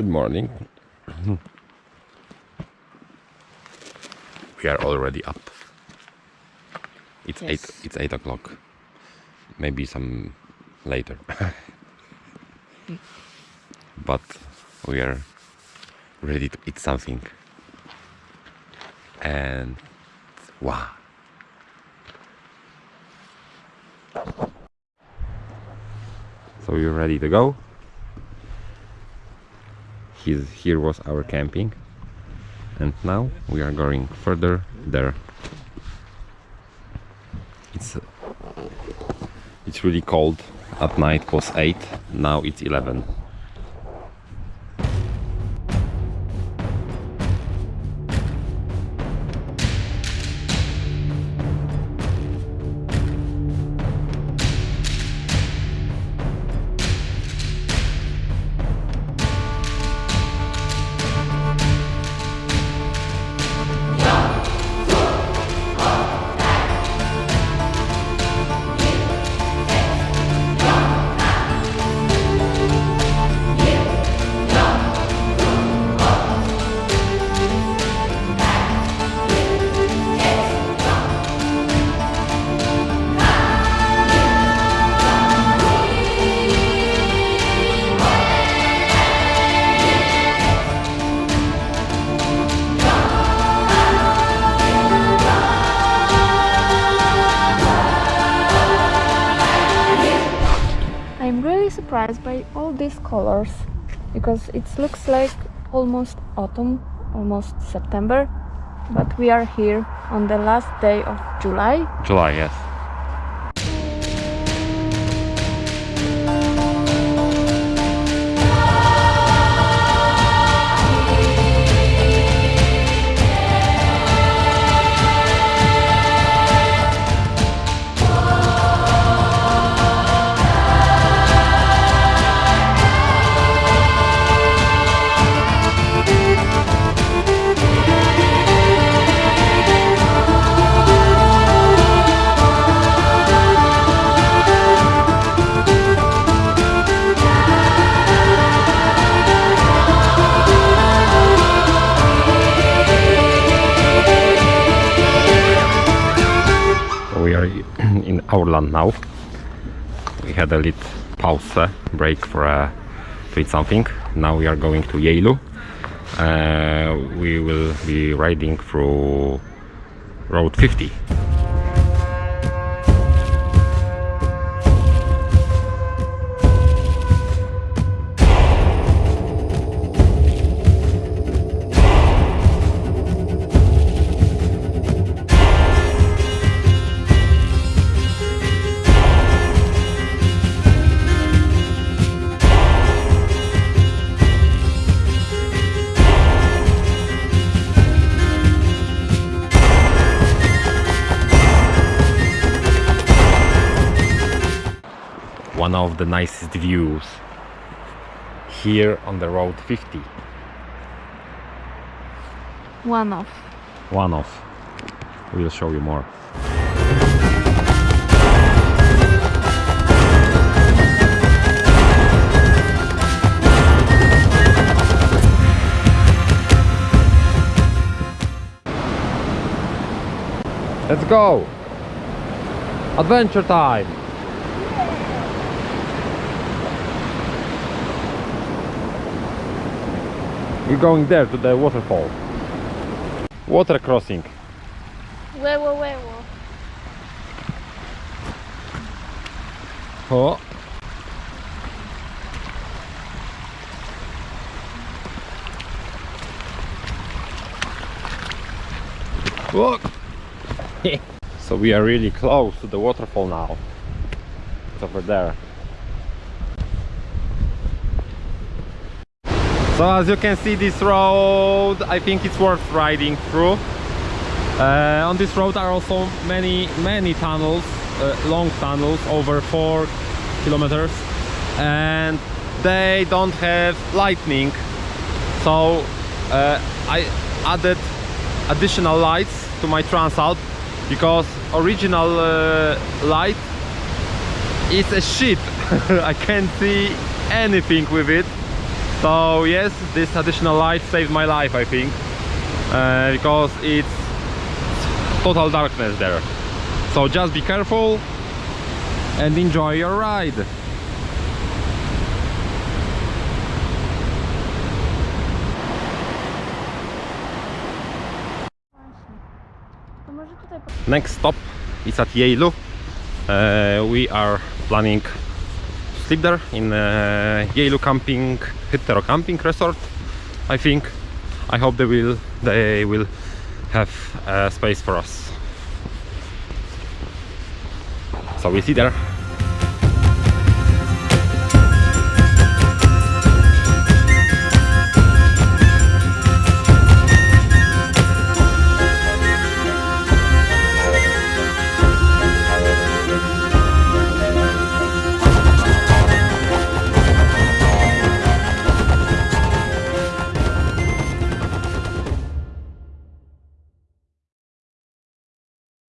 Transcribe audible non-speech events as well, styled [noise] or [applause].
Good morning. we are already up. It's Yes. eight. It's eight o'clock. Maybe some later. [laughs] but we are ready to eat something. And wow. So you're ready to go. He's, here was our camping. And now we are going further there. It's it's really cold. At night was 8 now it's 11 surprised by all these colors because it looks like almost autumn, almost September, but we are here on the last day of July. July yes [clears throat] we our land now. We had a little pause, break for uh, to eat something. Now we are going to Geilo. Uh, we will be riding through Road 50. One of the nicest views here on the Road 50. One of. One of. We'll show you more. Let's go! Adventure time! We're going there to the waterfall. Water crossing. Huevo, huevo. Oh. oh. Look. [laughs] so we are really close to the waterfall now. It's over there. So as you can see this road, I think it's worth riding through. Uh, on this road are also many many tunnels, uh, long tunnels over four kilometers, and they don't have lightning. So uh, I added additional lights to my Transalp because original uh, light is a shit. [laughs] I can't see anything with it. So yes, this additional light saved my life, I think, uh, because it's total darkness there. So just be careful and enjoy your ride. Next stop is at Geilo. Uh, we are planning sleep there in uh, Geilo Camping, Hittero Camping Resort. I think. I hope they will they will have uh, space for us. So we see there.